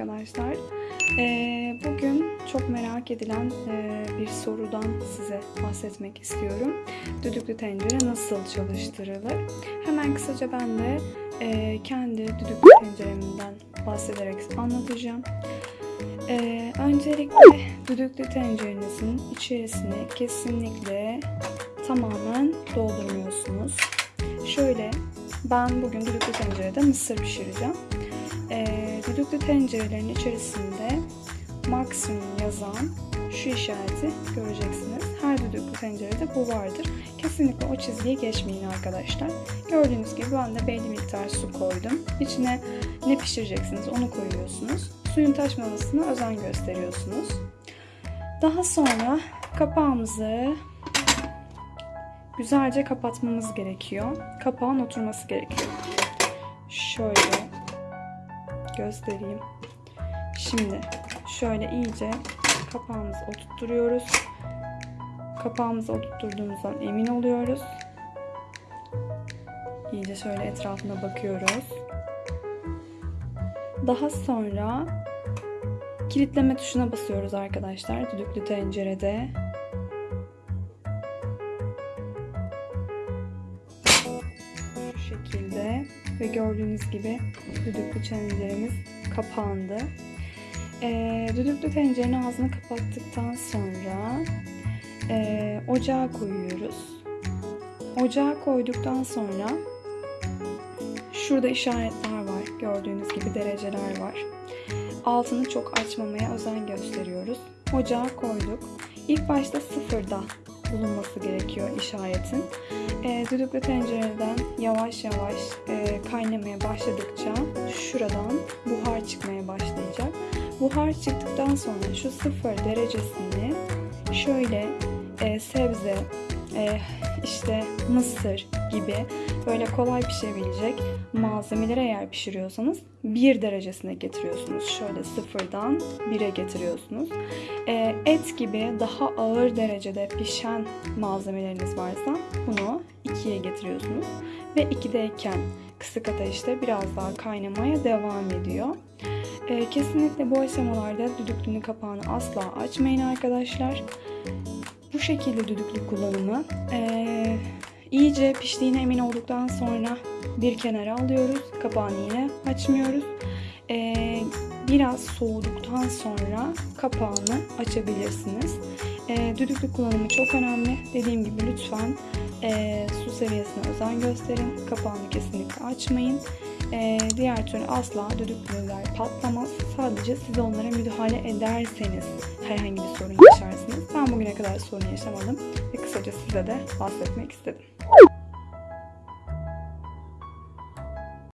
arkadaşlar. Ee, bugün çok merak edilen e, bir sorudan size bahsetmek istiyorum. Düdüklü tencere nasıl çalıştırılır? Hemen kısaca ben de e, kendi düdüklü tenceremden bahsederek anlatacağım. Ee, öncelikle düdüklü tencerenizin içerisini kesinlikle tamamen doldurmuyorsunuz. Şöyle ben bugün düdüklü tencerede mısır pişireceğim. Ee, düdüklü tencerelerin içerisinde maksimum yazan şu işareti göreceksiniz. Her düdüklü tencerede bu vardır. Kesinlikle o çizgiyi geçmeyin arkadaşlar. Gördüğünüz gibi ben de belli miktar su koydum. İçine ne pişireceksiniz onu koyuyorsunuz. Suyun taşmamasına özen gösteriyorsunuz. Daha sonra kapağımızı güzelce kapatmamız gerekiyor. Kapağın oturması gerekiyor. Şöyle göstereyim. Şimdi şöyle iyice kapağımızı oturtuyoruz. Kapağımızı oturtturduğumuzdan emin oluyoruz. İyice şöyle etrafına bakıyoruz. Daha sonra kilitleme tuşuna basıyoruz arkadaşlar düdüklü tencerede. Şekilde ve gördüğünüz gibi düdüklü tenceremiz kapandı. Ee, düdüklü tencerenin ağzını kapattıktan sonra e, ocağa koyuyoruz. Ocağa koyduktan sonra şurada işaretler var. Gördüğünüz gibi dereceler var. Altını çok açmamaya özen gösteriyoruz. Ocağa koyduk. İlk başta sıfırda bulunması gerekiyor işaretin. E, düdüklü tencereden yavaş yavaş e, kaynamaya başladıkça şuradan buhar çıkmaya başlayacak. Buhar çıktıktan sonra şu sıfır derecesini şöyle e, sebze, e, işte mısır gibi böyle kolay pişebilecek malzemeleri eğer pişiriyorsanız bir derecesine getiriyorsunuz. Şöyle sıfırdan 1'e getiriyorsunuz. E, et gibi daha ağır derecede pişen malzemeleriniz varsa bunu 2'ye getiriyorsunuz. Ve 2'deyken kısık ateşte biraz daha kaynamaya devam ediyor. E, kesinlikle bu aşamalarda düdüklünün kapağını asla açmayın arkadaşlar. Bu şekilde düdüklü kullanımı e, iyice piştiğine emin olduktan sonra bir kenara alıyoruz. Kapağını yine açmıyoruz. E, biraz soğuduktan sonra kapağını açabilirsiniz. E, düdüklü kullanımı çok önemli. Dediğim gibi lütfen e, su seviyesine özen gösterin. Kapağını kesinlikle açmayın. E, diğer türlü asla düdüklüler patlamaz. Sadece siz onlara müdahale ederseniz herhangi bir sorun yaşarsınız. Ben bugüne kadar sorun yaşamadım ve kısaca size de bahsetmek istedim.